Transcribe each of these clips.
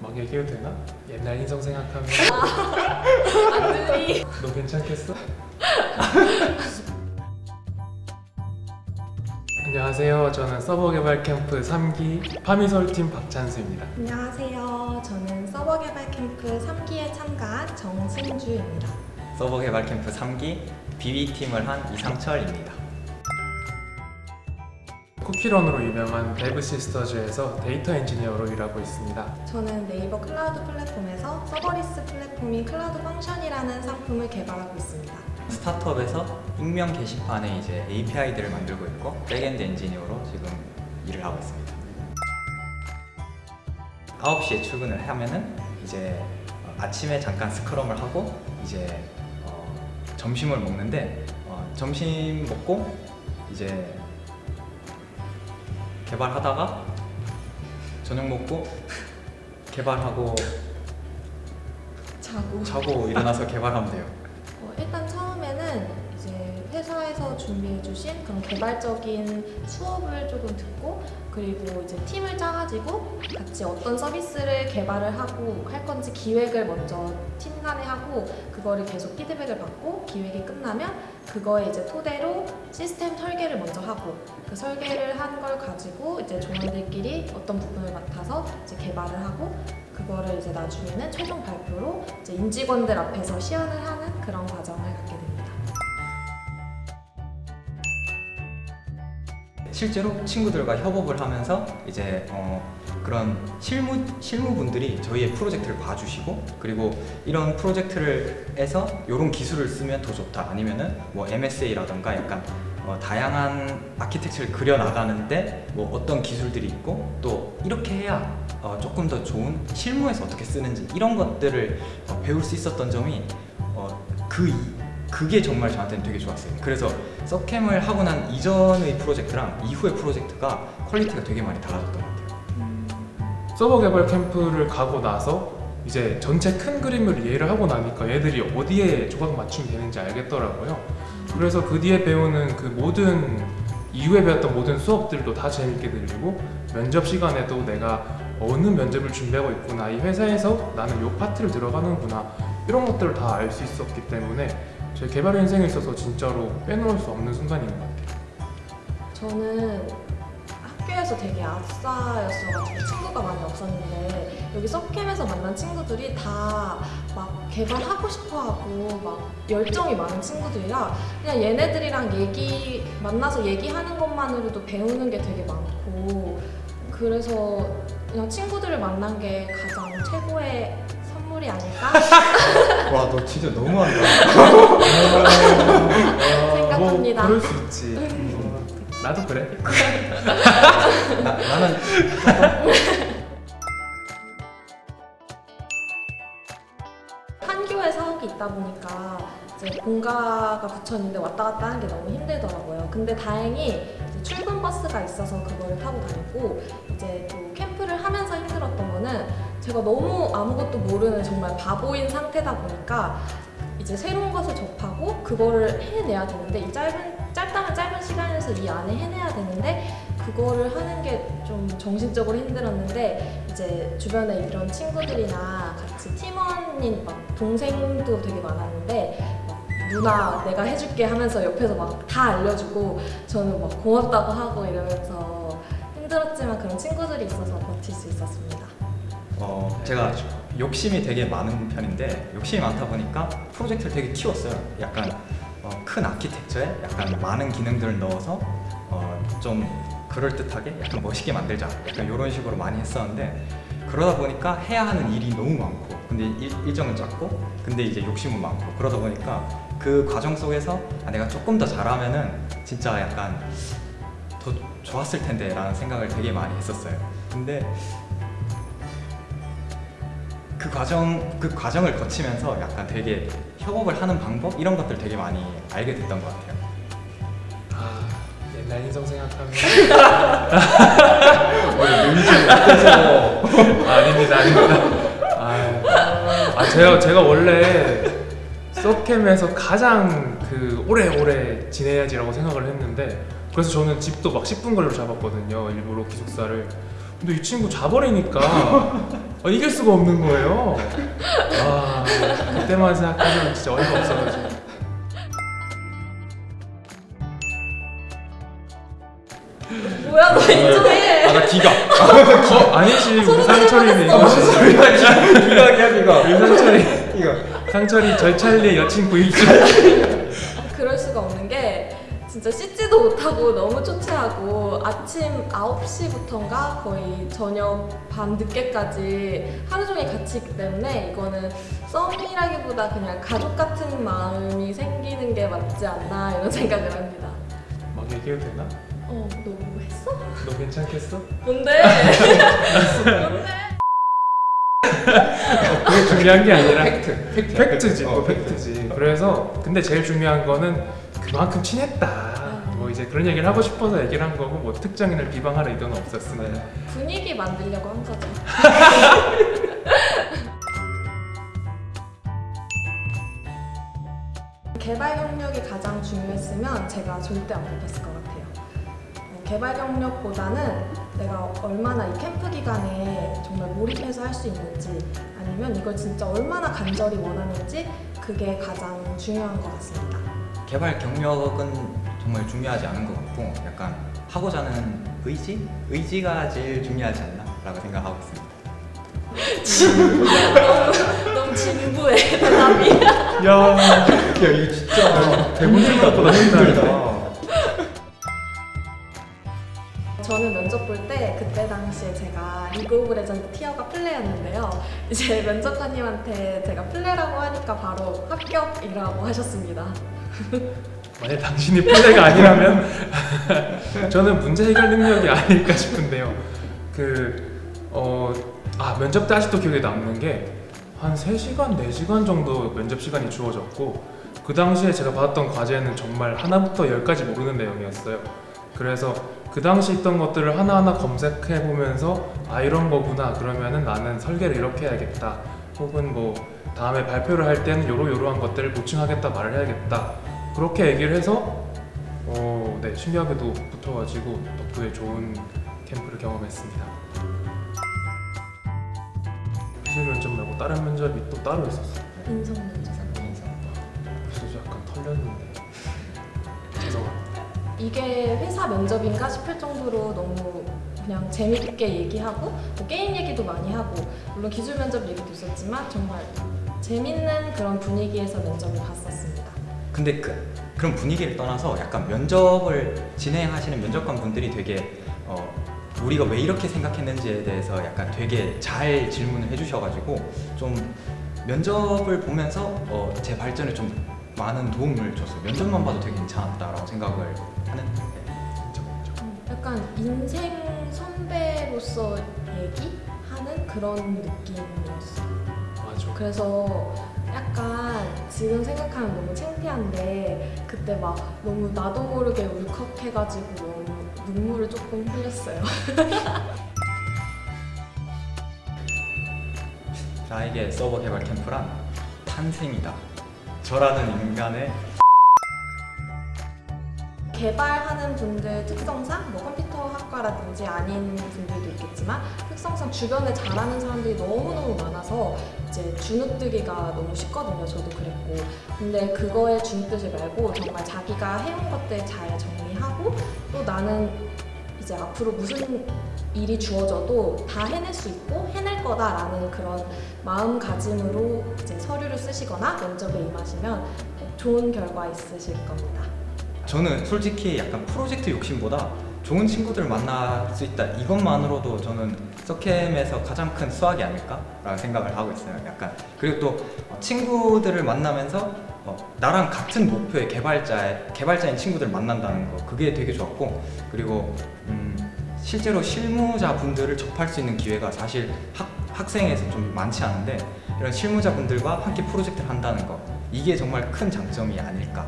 막 얘기해도 되나? 옛날 인성 생각하면 안들이 너 괜찮겠어? 안녕하세요. 저는 서버 개발 캠프 3기 파미솔팀 박찬수입니다. 안녕하세요. 저는 서버 개발 캠프 3기에 참가한 정승주입니다. 서버 개발 캠프 3기 BB팀을 한 이상철입니다. 쿠키런으로 유명한 데브 시스터즈에서 데이터 엔지니어로 일하고 있습니다. 저는 네이버 클라우드 플랫폼에서 serverless 플랫폼인 Cloud Function이라는 상품을 개발하고 있습니다. 스타트업에서 익명 게시판에 이제 API들을 만들고 있고 backend 엔지니어로 지금 일을 하고 있습니다. 9시에 출근을 하면은 이제 어, 아침에 잠깐 scrum을 하고 이제 어, 점심을 먹는데 어, 점심 먹고 이제 개발하다가 저녁 먹고 개발하고 자고 자고 일어나서 개발하면 돼요. 어, 일단 회사에서 준비해주신 그런 개발적인 수업을 조금 듣고 그리고 이제 팀을 짜가지고 같이 어떤 서비스를 개발을 하고 할 건지 기획을 먼저 팀 간에 하고 그거를 계속 피드백을 받고 기획이 끝나면 그거에 이제 토대로 시스템 설계를 먼저 하고 그 설계를 한 걸 가지고 이제 조원들끼리 어떤 부분을 맡아서 이제 개발을 하고 그거를 이제 나중에는 최종 발표로 이제 임직원들 앞에서 시연을 하는 그런 과정 실제로 친구들과 협업을 하면서 이제 어, 그런 실무 실무분들이 저희의 프로젝트를 봐주시고 그리고 이런 프로젝트를 해서 이런 기술을 쓰면 더 좋다. 아니면은 뭐 MSA라던가 약간 어, 다양한 아키텍처를 그려 나가는데 뭐 어떤 기술들이 있고 또 이렇게 해야 어, 조금 더 좋은 실무에서 어떻게 쓰는지 이런 것들을 어, 배울 수 있었던 점이 어, 그 이- 그게 정말 저한테는 되게 좋았어요. 그래서 서캠을 하고 난 이전의 프로젝트랑 이후의 프로젝트가 quality가 되게 많이 달라졌던 것 같아요. 서버 개발 캠프를 가고 나서 이제 전체 큰 그림을 이해를 하고 나니까 얘들이 어디에 조각 맞춤이 되는지 알겠더라고요. 그래서 그 뒤에 배우는 그 모든 이후에 배웠던 모든 수업들도 다 재밌게 들리고 면접 시간에도 내가 어느 면접을 준비하고 있구나 이 회사에서 나는 이 파트를 들어가는구나 이런 것들을 다 알 수 있었기 때문에 제 개발 인생에 있어서 진짜로 빼놓을 수 없는 순간인 것 같아요. 저는 학교에서 되게 아싸였어가지고 친구가 많이 없었는데 여기 서캠에서 만난 친구들이 다 막 개발하고 싶어하고 막 열정이 많은 친구들이라 그냥 얘네들이랑 얘기 만나서 얘기하는 것만으로도 배우는 게 되게 많고 그래서 그냥 친구들을 만난 게 가장 최고의 선물이 아닐까 와, 너 진짜 너무한다. 생각합니다. 뭐 그럴 수 있지. 어, 나도 그래. 나, 나는 한 교회 사옥이 있다 보니까 이제 본가가 붙여있는데 왔다 갔다 하는 게 너무 힘들더라고요. 근데 다행히 출근 버스가 있어서 그거를 타고 다녔고 이제 또 제가 너무 아무것도 모르는 정말 바보인 상태다 보니까 이제 새로운 것을 접하고 그거를 해내야 되는데 이 짧은 짧다면 짧은 시간에서 이 안에 해내야 되는데 그거를 하는 게 좀 정신적으로 힘들었는데 이제 주변에 이런 친구들이나 같이 팀원인 막 동생도 되게 많았는데 막 누나 내가 해줄게 하면서 옆에서 막 다 알려주고 저는 막 고맙다고 하고 이러면서 힘들었지만 그런 친구들이 있어서 버틸 수 있었습니다. 어, 제가 욕심이 되게 많은 편인데 욕심이 많다 보니까 프로젝트를 되게 키웠어요. 약간 어, 큰 아키텍처에 약간 많은 기능들을 넣어서 어, 좀 그럴듯하게 약간 멋있게 만들자. 약간 이런 식으로 많이 했었는데 그러다 보니까 해야 하는 일이 너무 많고 근데 일, 일정은 작고 근데 이제 욕심은 많고 그러다 보니까 그 과정 속에서 아, 내가 조금 더 잘하면은 진짜 약간 더 좋았을 텐데 라는 생각을 되게 많이 했었어요. 근데 그 과정 그 과정을 거치면서 약간 되게 협업을 하는 방법 이런 것들 되게 많이 알게 됐던 것 같아요. 아, 옛날 인성 생각하면 아, 아닙니다, 아닙니다. 아, 아 제가 제가 원래 서캠에서 가장 그 오래오래 지내야지라고 생각을 했는데 그래서 저는 집도 막 10분 걸로 잡았거든요. 일부러 기숙사를. 근데 이 친구 자버리니까 아, 이길 수가 없는 거예요. 와 그때만 생각하면 진짜 어이가 없어가지고. 뭐야 너 인정해. 아나 기가 어 아니지 우리 상철이는 이거지. 기가기야 기가 우리 상철이 이거 상철이 절찰리의 여친 구일주. 진짜 씻지도 못하고 너무 초췌하고 아침 9시부터인가 거의 저녁 밤 늦게까지 하루 종일 같이 있기 때문에 이거는 썸이라기보다 그냥 가족 같은 마음이 생기는 게 맞지 않나 이런 생각을 합니다. 막 얘기해도 되나? 어, 너 뭐 했어? 너 괜찮겠어? 뭔데? 뭔데? 그게 중요한 게 아니라 fact fact fact지 어, 또 fact지 그래서 근데 제일 중요한 거는 그만큼 친했다 뭐 이제 그런 얘기를 하고 싶어서 얘기를 한 거고 뭐 특정인을 비방할 의도는 없었습니다 분위기 만들려고 한 거죠. 개발 경력이 가장 중요했으면 제가 절대 안 뽑혔을 것 같아요. 어, 개발 경력보다는 내가 얼마나 이 캠프 기간에 정말 몰입해서 할 수 있는지 아니면 이걸 진짜 얼마나 간절히 원하는지 그게 가장 중요한 것 같습니다. 개발 경력은 정말 중요하지 않은 것 같고 약간 하고자 하는 의지? 의지가 제일 중요하지 않나? 라고 생각하고 있습니다 너무, 너무 진부해 대답이. 야 야 이거 진짜 대본 생각보다 힘들다 저는 면접 볼 때 그때 당시에 제가 League of Legends tier가 플레였는데요. 이제 면접관님한테 제가 플레라고 하니까 바로 합격이라고 하셨습니다. 만약 당신이 플레이가 아니라면 저는 문제 해결 능력이 아닐까 싶은데요 그 어 아 면접 때 아직도 기억에 남는 게 한 3시간, 4시간 정도 면접 시간이 주어졌고 그 당시에 제가 받았던 과제는 정말 하나부터 열까지 모르는 내용이었어요 그래서 그 당시 있던 것들을 하나하나 검색해 보면서 아 이런 거구나. 그러면은 나는 설계를 이렇게 해야겠다. 혹은 뭐 다음에 발표를 할 때는 요러요러한 것들을 보충하겠다 말을 해야겠다. 그렇게 얘기를 해서 어, 네 신기하게도 붙어가지고 덕분에 좋은 캠프를 경험했습니다. 기술 면접 말고 다른 면접이 또 따로 있었어요. 인성 이게 회사 면접인가 싶을 정도로 너무 그냥 재밌게 얘기하고 뭐 게임 얘기도 많이 하고 물론 기술 면접 얘기도 있었지만 정말 재밌는 그런 분위기에서 면접을 봤었습니다. 근데 그, 그런 분위기를 떠나서 약간 면접을 진행하시는 면접관 분들이 되게 어, 우리가 왜 이렇게 생각했는지에 대해서 약간 되게 잘 질문을 해주셔가지고 좀 면접을 보면서 어, 제 발전에 좀 많은 도움을 줬어요. 면접만 봐도 되게 괜찮았다라고 생각을 하는. 네. 진짜 진짜 약간 인생 선배로서 얘기하는 그런 느낌이었어요. 맞아 그래서 약간 지금 생각하면 너무 창피한데 그때 막 너무 나도 모르게 울컥해가지고 너무 눈물을 조금 흘렸어요. 나에게 서버 개발 캠프란 탄생이다. 저라는 인간의 개발하는 분들 특성상 뭐 컴퓨터 학과라든지 아닌 분들도 있겠지만 특성상 주변에 잘하는 사람들이 너무너무 많아서 이제 주눅들기가 너무 쉽거든요. 저도 그랬고. 근데 그거에 주눅들지 말고 정말 자기가 해온 것들 잘 정리하고 또 나는 이제 앞으로 무슨 일이 주어져도 다 해낼 수 있고 해낼 거다라는 그런 마음가짐으로 이제 서류를 쓰시거나 면접에 임하시면 좋은 결과 있으실 겁니다. 저는 솔직히 약간 프로젝트 욕심보다 좋은 친구들 만날 수 있다. 이것만으로도 저는 서캠에서 가장 큰 수학이 아닐까라는 생각을 하고 있어요. 약간. 그리고 또 친구들을 만나면서 어, 나랑 같은 목표의 개발자 개발자인 친구들 만난다는 거. 그게 되게 좋았고. 그리고 음, 실제로 실무자 분들을 접할 수 있는 기회가 사실 학, 학생에서 좀 많지 않은데 이런 실무자 분들과 함께 프로젝트를 한다는 거. 이게 정말 큰 장점이 아닐까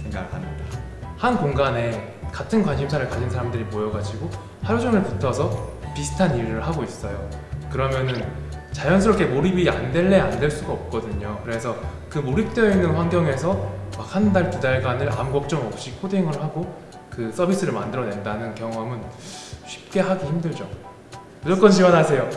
생각을 합니다. 한 공간에 같은 관심사를 가진 사람들이 모여가지고 하루 종일 붙어서 비슷한 일을 하고 있어요. 그러면은 자연스럽게 몰입이 안 될래 안 될 수가 없거든요. 그래서 그 몰입되어 있는 환경에서 막 한 달, 두 달간을 아무 걱정 없이 코딩을 하고 그 서비스를 만들어낸다는 경험은 쉽게 하기 힘들죠. 무조건 지원하세요.